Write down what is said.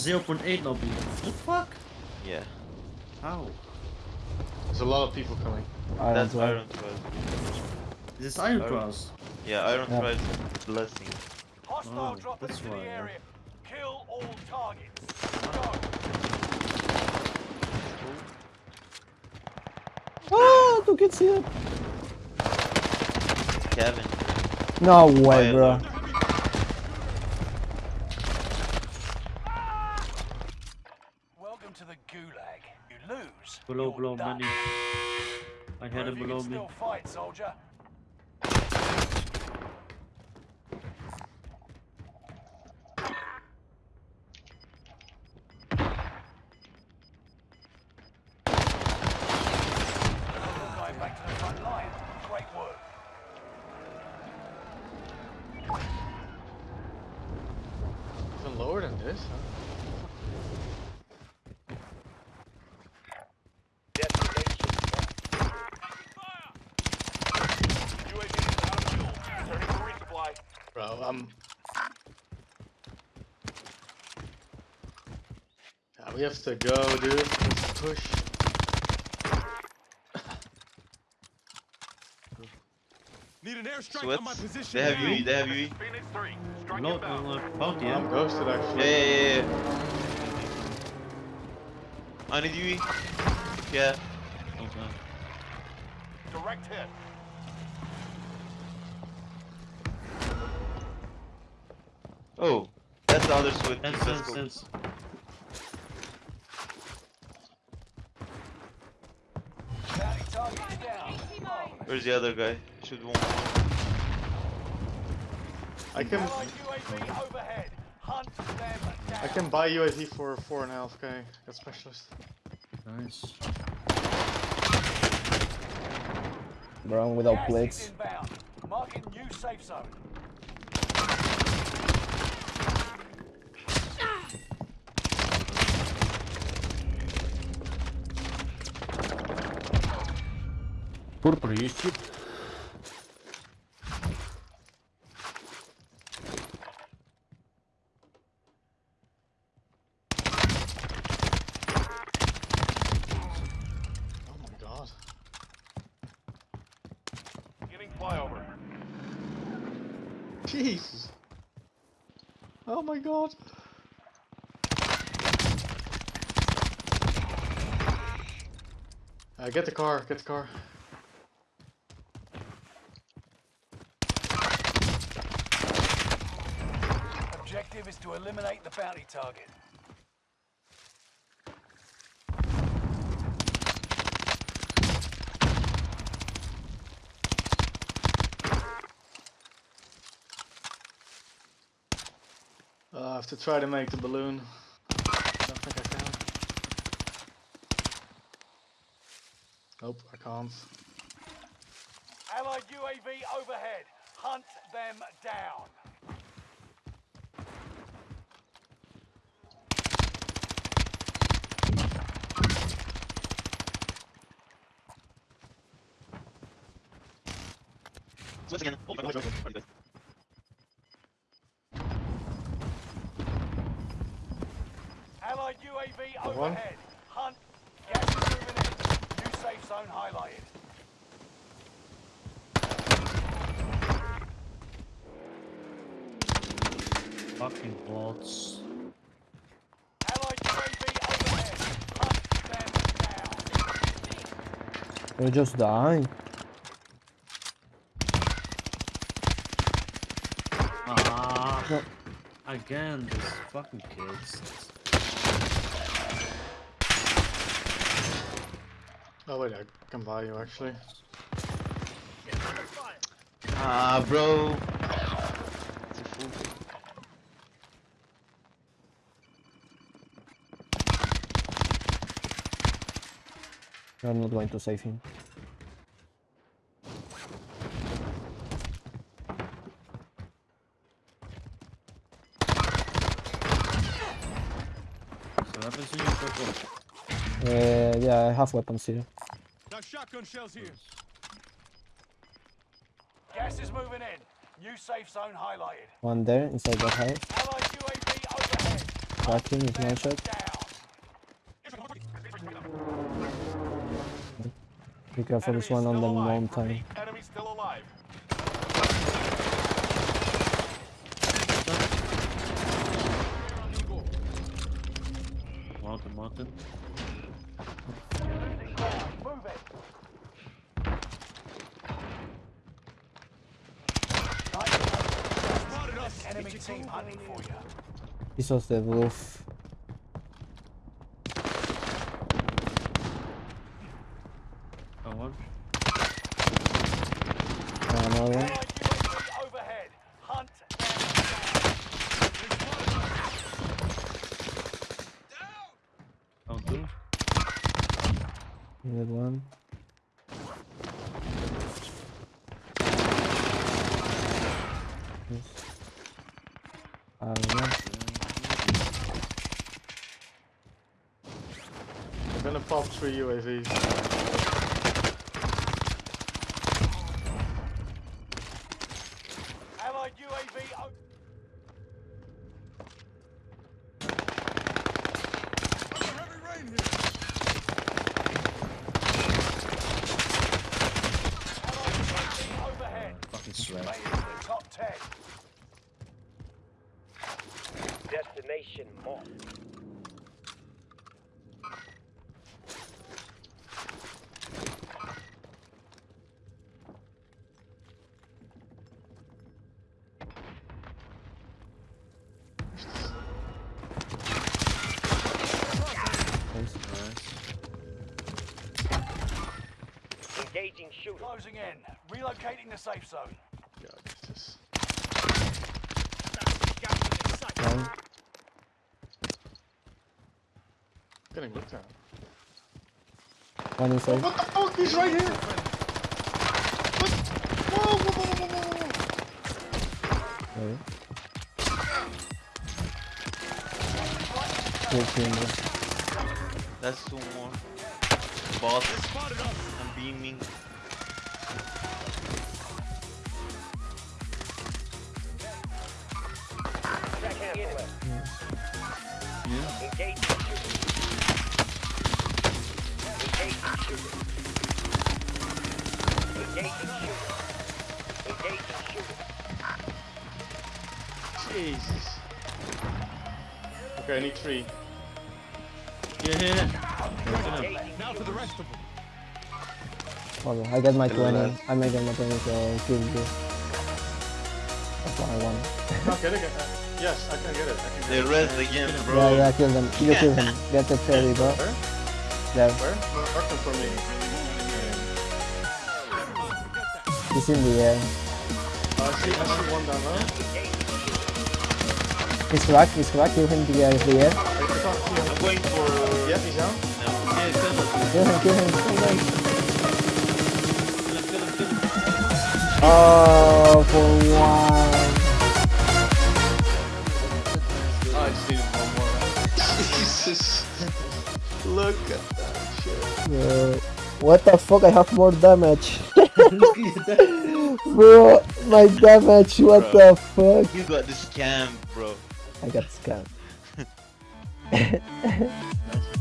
0.8 lobby. What the fuck? Yeah. How? There's a lot of people coming. Iron That's Twelve. Iron 12. Is this Iron. Cross? Yeah, Iron Yeah. 12 blessing. Hostile Oh, dropping that's into why, the yeah. area. Kill all targets. Go. Ah, two kids here. Kevin. No way, yeah, bro. Welcome to the gulag. You lose. Below, below, done. many. I had him below me. still fight, soldier. You're going back to the front line. Great work. Even lower than this, huh? Bro, I'm... Yeah, we have to go, dude. Let's push. Need an airstrike Sweats. on my position. They have now. UE, they have UE. Phoenix 3, strike No, no, no, bounty, I'm yeah? ghosted, Yeah, actually. yeah, yeah, yeah. I need UE. Yeah. Okay. direct hit. Oh, that's the other sweat. Sense, Let's sense, go. sense. Bounty target's down. Where's the other guy? Should one. I can Allied UAV overhead. Hunt them down. I can buy UAV for four and a half k. Got specialist. Nice. Bro, I'm without Gas plates. Marking new safe zone. parkur por oh, oh my god. Uh, get the car, get the car. To eliminate the bounty target. Uh, I have to try to make the balloon. Don't think I can. Nope, I can't. Allied UAV overhead. Hunt them down. Sweats again. Oh my god. Pretty good. Allied UAV overhead. Hunt. Gas is moving in. New safe zone highlighted. Fucking bots. Allied UAV overhead. Hunt them down. You're just dying. No. Again, these fucking kids. Oh wait, I can buy you actually. Ah, bro. It's a fool. I'm not going to save him. So happens in your purple. Uh, yeah, I have weapons here. Got shotgun shells here. Gas is moving in. New safe zone highlighted. One there inside the house. Allied UAV Crack him with one shot. Down. Be careful, this one on the mountain. Mountain, mountain. Move it. Enemy team hunting for you. This was the roof. Oh, one. Uh, another one. Allied UAV overhead. Hunt them Oh, two. Good one. Yes. I'm gonna pop three UAVs. Allied UAV oh o- Under heavy rain here. Allied UAV overhead. Fucking sweat. Made it to the top 10. Destination marked. Engaging shooter. Closing in. Relocating the safe zone. God, this is... One. Getting looked at. One inside. What the fuck? He's right here! What? Whoa, whoa, whoa, whoa, whoa, whoa. Wait. Good team, bro. That's two more. Boss, Spotted us. I'm beaming. Engaging shooter. Engaging shooter. Jesus. Okay, I need three. Yeah, yeah, yeah. Engaging Now for the rest of them. Well, I get my Hello, 20. lads. I made my 20, so kill you. That's what I want. Can't get it. Uh, yes, I can get it. I can get They it. rest again, bro. Yeah, yeah, kill them. You kill him. Get the 30, bro. Where? There. Where? Mark them for me. He's in the air. Uh, I see, I see one down low. He's cracked, he's cracked. Kill him the air, the air. I can't see him. I'm going for. Yeah, he's down. Yeah, kill him. Kill him, kill him, kill him. Oh, for one. Oh, I just needed one more. Jesus. Look at that shit. Uh, what the fuck? I have more damage. bro, my damage, what Bro. the fuck? You got the scam, bro. I got scammed.